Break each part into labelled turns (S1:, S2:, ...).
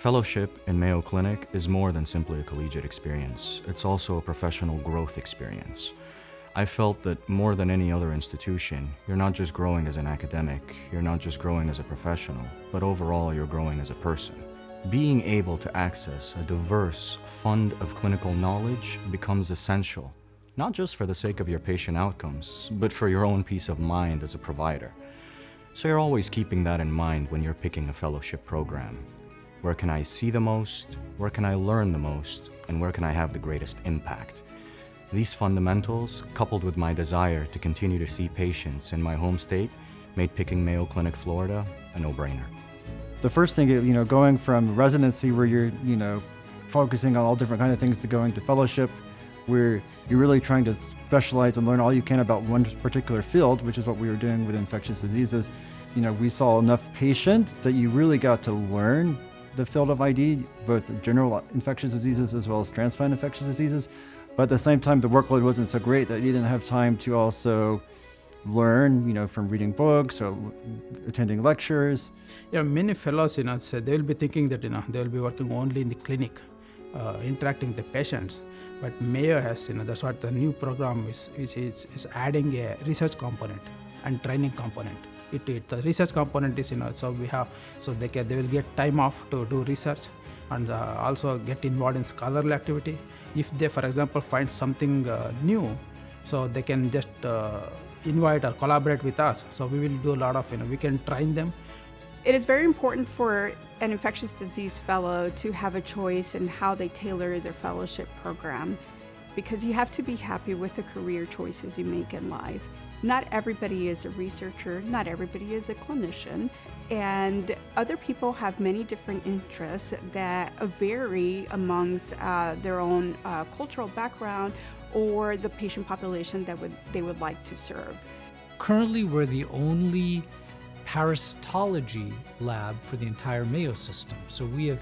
S1: Fellowship in Mayo Clinic is more than simply a collegiate experience. It's also a professional growth experience. I felt that more than any other institution, you're not just growing as an academic, you're not just growing as a professional, but overall you're growing as a person. Being able to access a diverse fund of clinical knowledge becomes essential, not just for the sake of your patient outcomes, but for your own peace of mind as a provider. So you're always keeping that in mind when you're picking a fellowship program. Where can I see the most? Where can I learn the most? And where can I have the greatest impact? These fundamentals, coupled with my desire to continue to see patients in my home state, made picking Mayo Clinic, Florida a no-brainer.
S2: The first thing, you know, going from residency where you're, you know, focusing on all different kind of things to going to fellowship, where you're really trying to specialize and learn all you can about one particular field, which is what we were doing with infectious diseases. You know, we saw enough patients that you really got to learn the field of ID, both general infectious diseases as well as transplant infectious diseases. But at the same time, the workload wasn't so great that you didn't have time to also learn, you know, from reading books or attending lectures.
S3: Yeah, many fellows, you know, they will be thinking that, you know, they will be working only in the clinic, uh, interacting with the patients. But Mayo has, you know, that's what the new program is, is, is adding a research component and training component. It, it, the research component is, you know, so we have, so they can, they will get time off to do research and uh, also get involved in scholarly activity. If they for example find something uh, new so they can just uh, invite or collaborate with us. So we will do a lot of you know we can train them.
S4: It is very important for an infectious disease fellow to have a choice in how they tailor their fellowship program because you have to be happy with the career choices you make in life not everybody is a researcher, not everybody is a clinician, and other people have many different interests that vary amongst uh, their own uh, cultural background or the patient population that would, they would like to serve.
S5: Currently, we're the only parasitology lab for the entire Mayo system. So we have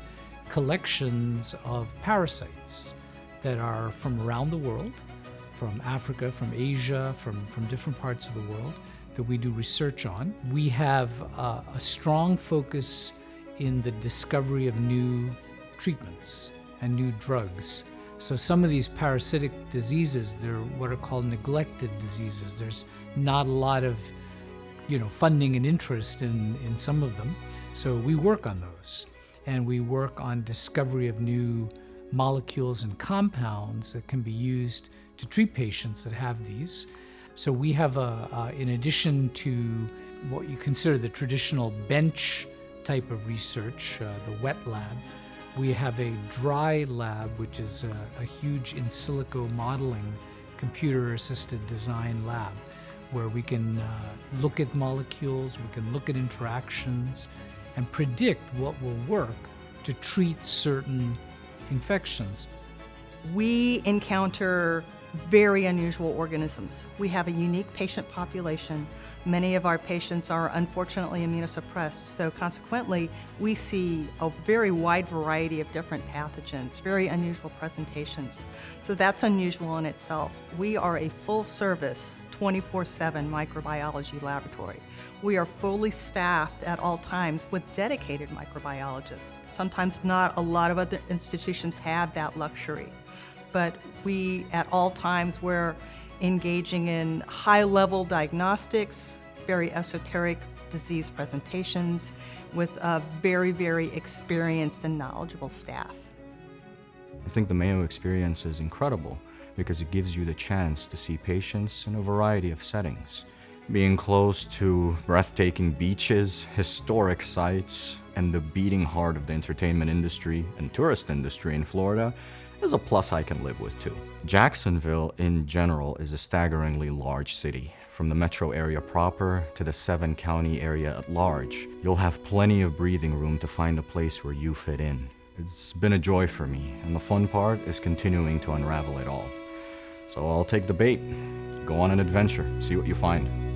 S5: collections of parasites that are from around the world from Africa, from Asia, from, from different parts of the world that we do research on. We have uh, a strong focus in the discovery of new treatments and new drugs. So some of these parasitic diseases, they're what are called neglected diseases. There's not a lot of you know, funding and interest in, in some of them. So we work on those. And we work on discovery of new molecules and compounds that can be used to treat patients that have these. So we have, a, in addition to what you consider the traditional bench type of research, uh, the wet lab, we have a dry lab, which is a, a huge in silico modeling computer-assisted design lab where we can uh, look at molecules, we can look at interactions, and predict what will work to treat certain infections.
S6: We encounter very unusual organisms. We have a unique patient population. Many of our patients are unfortunately immunosuppressed, so consequently we see a very wide variety of different pathogens, very unusual presentations. So that's unusual in itself. We are a full service 24-7 microbiology laboratory. We are fully staffed at all times with dedicated microbiologists. Sometimes not a lot of other institutions have that luxury but we at all times were engaging in high-level diagnostics, very esoteric disease presentations with a very, very experienced and knowledgeable staff.
S1: I think the Mayo experience is incredible because it gives you the chance to see patients in a variety of settings. Being close to breathtaking beaches, historic sites, and the beating heart of the entertainment industry and tourist industry in Florida is a plus I can live with too. Jacksonville in general is a staggeringly large city. From the metro area proper to the seven county area at large, you'll have plenty of breathing room to find a place where you fit in. It's been a joy for me, and the fun part is continuing to unravel it all. So I'll take the bait, go on an adventure, see what you find.